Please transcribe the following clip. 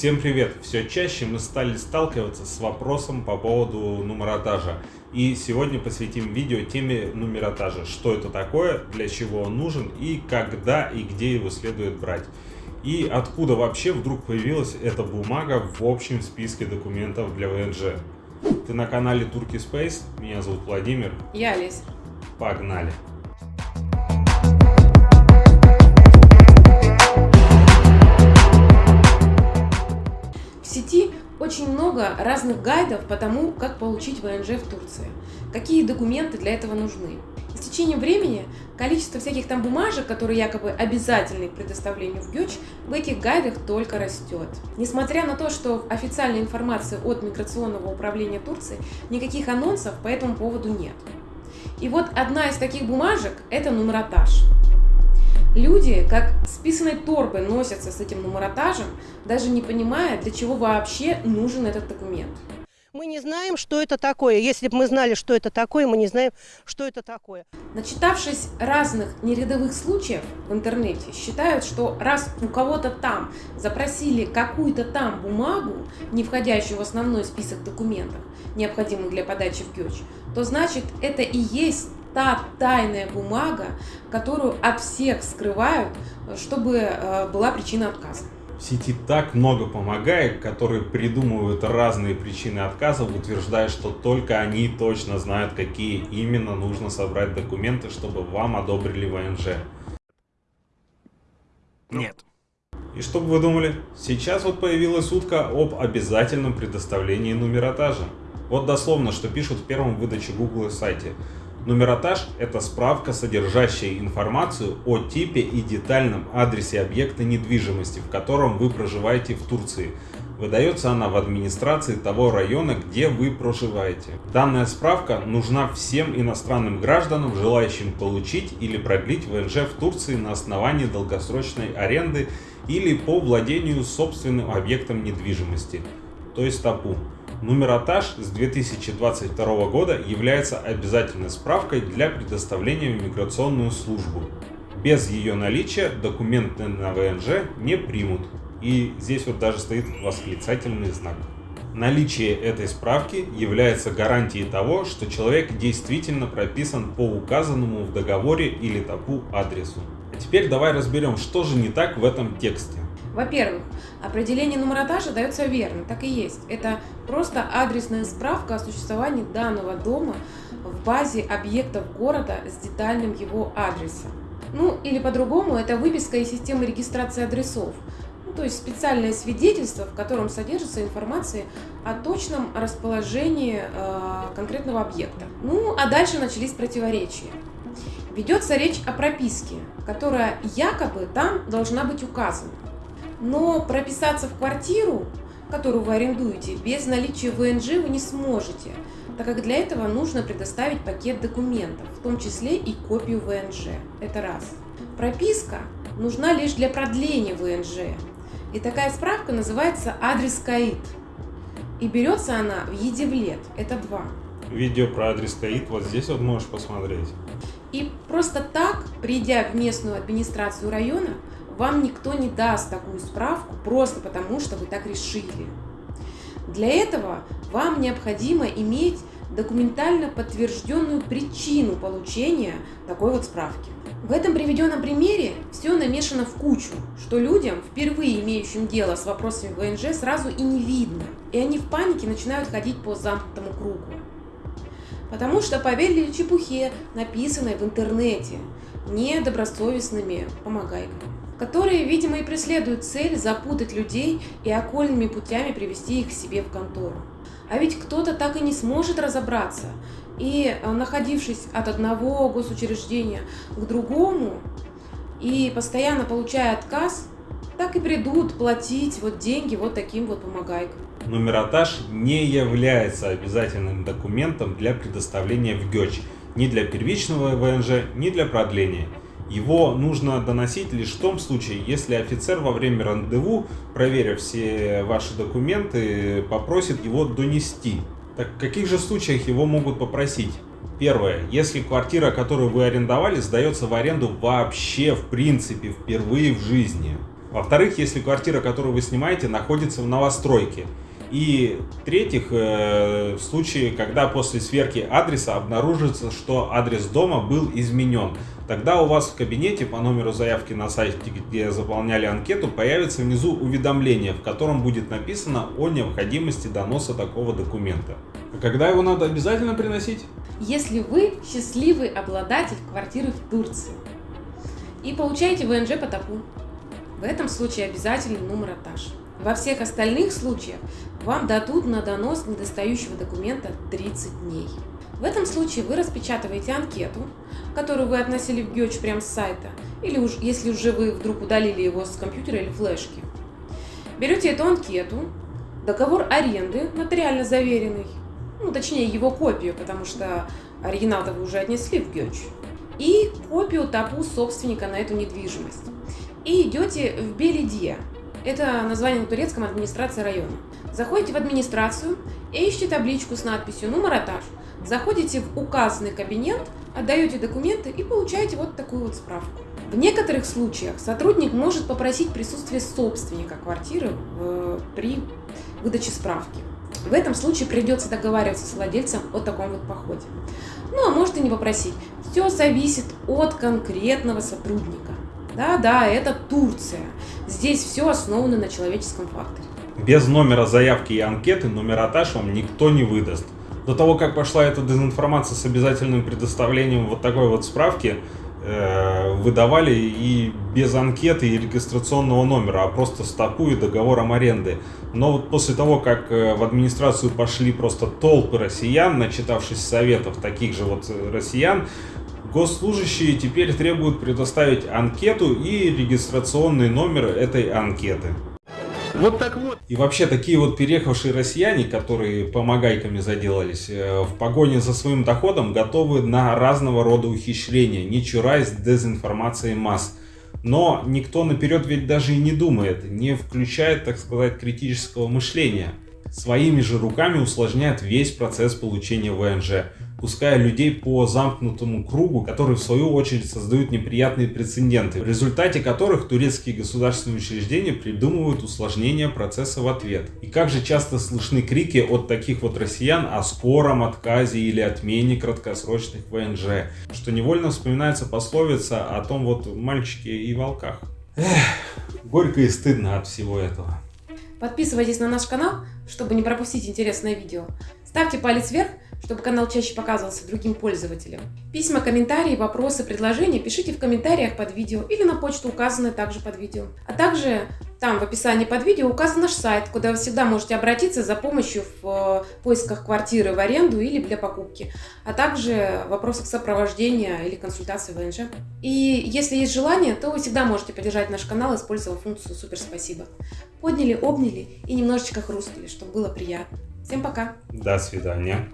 Всем привет! Все чаще мы стали сталкиваться с вопросом по поводу нумеротажа. И сегодня посвятим видео теме нумеротажа. Что это такое, для чего он нужен и когда и где его следует брать. И откуда вообще вдруг появилась эта бумага в общем списке документов для ВНЖ. Ты на канале Turkey Space, меня зовут Владимир. Я Олеся. Погнали! Очень много разных гайдов по тому, как получить ВНЖ в Турции, какие документы для этого нужны. С течением времени количество всяких там бумажек, которые якобы обязательны к предоставлению в ГЕЧ, в этих гайдах только растет. Несмотря на то, что официальной информации от Миграционного управления Турции никаких анонсов по этому поводу нет. И вот одна из таких бумажек – это нумеротаж. Люди, как с писаной торбой, носятся с этим нумеротажем, даже не понимая, для чего вообще нужен этот документ. Мы не знаем, что это такое. Если бы мы знали, что это такое, мы не знаем, что это такое. Начитавшись разных нерядовых случаев в интернете, считают, что раз у кого-то там запросили какую-то там бумагу, не входящую в основной список документов, необходимых для подачи в ГЕЧ, то значит это и есть та тайная бумага, которую от всех скрывают, чтобы э, была причина отказа. В сети так много помогает, которые придумывают разные причины отказа, утверждая, что только они точно знают, какие именно нужно собрать документы, чтобы вам одобрили ВНЖ. Нет. И что бы вы думали? Сейчас вот появилась утка об обязательном предоставлении нумеротажа. Вот дословно, что пишут в первом выдаче Google сайте. Нумеротаж – это справка, содержащая информацию о типе и детальном адресе объекта недвижимости, в котором вы проживаете в Турции. Выдается она в администрации того района, где вы проживаете. Данная справка нужна всем иностранным гражданам, желающим получить или продлить ВНЖ в Турции на основании долгосрочной аренды или по владению собственным объектом недвижимости, то есть ТАПУ. Нумеротаж с 2022 года является обязательной справкой для предоставления в миграционную службу. Без ее наличия документы на ВНЖ не примут. И здесь вот даже стоит восклицательный знак. Наличие этой справки является гарантией того, что человек действительно прописан по указанному в договоре или ТАПУ адресу. А теперь давай разберем, что же не так в этом тексте. Во-первых, определение нумеротажа дается верно, так и есть. Это просто адресная справка о существовании данного дома в базе объектов города с детальным его адресом. Ну, или по-другому, это выписка из системы регистрации адресов, ну, то есть специальное свидетельство, в котором содержится информация о точном расположении э, конкретного объекта. Ну, а дальше начались противоречия. Ведется речь о прописке, которая якобы там должна быть указана. Но прописаться в квартиру, которую вы арендуете, без наличия ВНЖ вы не сможете, так как для этого нужно предоставить пакет документов, в том числе и копию ВНЖ. Это раз. Прописка нужна лишь для продления ВНЖ. И такая справка называется адрес КАИД. И берется она в Едевлет. Это два. Видео про адрес КАИД вот здесь вот можешь посмотреть. И просто так, придя в местную администрацию района, вам никто не даст такую справку просто потому, что вы так решили. Для этого вам необходимо иметь документально подтвержденную причину получения такой вот справки. В этом приведенном примере все намешано в кучу, что людям, впервые имеющим дело с вопросами ВНЖ, сразу и не видно. И они в панике начинают ходить по замкнутому кругу. Потому что поверили чепухе, написанной в интернете, недобросовестными помогайками которые, видимо, и преследуют цель запутать людей и окольными путями привести их к себе в контору. А ведь кто-то так и не сможет разобраться, и, э, находившись от одного госучреждения к другому, и постоянно получая отказ, так и придут платить вот деньги вот таким вот помогайкам. Нумеротаж не является обязательным документом для предоставления в ГЕЧ, ни для первичного ВНЖ, ни для продления. Его нужно доносить лишь в том случае, если офицер во время рандеву, проверив все ваши документы, попросит его донести. Так в каких же случаях его могут попросить? Первое. Если квартира, которую вы арендовали, сдается в аренду вообще в принципе впервые в жизни. Во-вторых, если квартира, которую вы снимаете, находится в новостройке. И в-третьих, э, в случае, когда после сверки адреса обнаружится, что адрес дома был изменен, тогда у вас в кабинете по номеру заявки на сайте, где заполняли анкету, появится внизу уведомление, в котором будет написано о необходимости доноса такого документа. А когда его надо обязательно приносить? Если вы счастливый обладатель квартиры в Турции и получаете ВНЖ по ТАПу, в этом случае обязательный номер этаж. Во всех остальных случаях вам дадут на донос недостающего документа 30 дней. В этом случае вы распечатываете анкету, которую вы относили в ГЕЧ прямо с сайта, или уж, если уже вы вдруг удалили его с компьютера или флешки. Берете эту анкету, договор аренды, нотариально заверенный, ну, точнее, его копию, потому что оригинал-то вы уже отнесли в ГЕЧ, и копию ТАПУ собственника на эту недвижимость. И идете в Белидье, это название на турецком администрация района. Заходите в администрацию и ищите табличку с надписью «Номер этаж». Заходите в указанный кабинет, отдаете документы и получаете вот такую вот справку. В некоторых случаях сотрудник может попросить присутствие собственника квартиры в, при выдаче справки. В этом случае придется договариваться с владельцем о таком вот походе. Ну, а может и не попросить. Все зависит от конкретного сотрудника. Да-да, это Турция. Здесь все основано на человеческом факторе. Без номера заявки и анкеты номератаж вам никто не выдаст. До того, как пошла эта дезинформация с обязательным предоставлением вот такой вот справки, выдавали и без анкеты и регистрационного номера, а просто стопу и договором аренды. Но вот после того, как э, в администрацию пошли просто толпы россиян, начитавшись советов таких же вот россиян, Госслужащие теперь требуют предоставить анкету и регистрационный номер этой анкеты. Вот так вот. И вообще такие вот переехавшие россияне, которые помогайками заделались, э, в погоне за своим доходом готовы на разного рода ухищрения, не чураясь дезинформации масс. Но никто наперед ведь даже и не думает, не включает, так сказать, критического мышления. Своими же руками усложняет весь процесс получения ВНЖ пуская людей по замкнутому кругу, которые в свою очередь создают неприятные прецеденты, в результате которых турецкие государственные учреждения придумывают усложнение процесса в ответ. И как же часто слышны крики от таких вот россиян о скором отказе или отмене краткосрочных ВНЖ, что невольно вспоминается пословица о том вот мальчике и волках. Эх, горько и стыдно от всего этого. Подписывайтесь на наш канал, чтобы не пропустить интересное видео. Ставьте палец вверх, чтобы канал чаще показывался другим пользователям. Письма, комментарии, вопросы, предложения пишите в комментариях под видео или на почту, указанную также под видео. А также там в описании под видео указан наш сайт, куда вы всегда можете обратиться за помощью в э, поисках квартиры в аренду или для покупки, а также в вопросах сопровождения или консультации ВНЖ. И если есть желание, то вы всегда можете поддержать наш канал, используя функцию «Супер спасибо». Подняли, обняли и немножечко хрустнули, чтобы было приятно. Всем пока. До свидания.